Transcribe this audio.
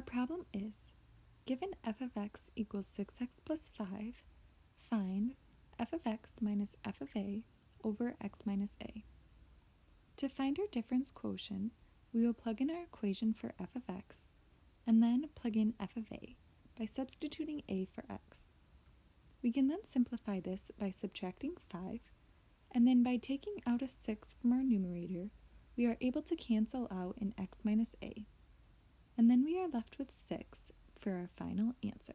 Our problem is, given f of x equals 6x plus 5, find f of x minus f of a over x minus a. To find our difference quotient, we will plug in our equation for f of x, and then plug in f of a by substituting a for x. We can then simplify this by subtracting 5, and then by taking out a 6 from our numerator, we are able to cancel out an x minus a and then we are left with 6 for our final answer.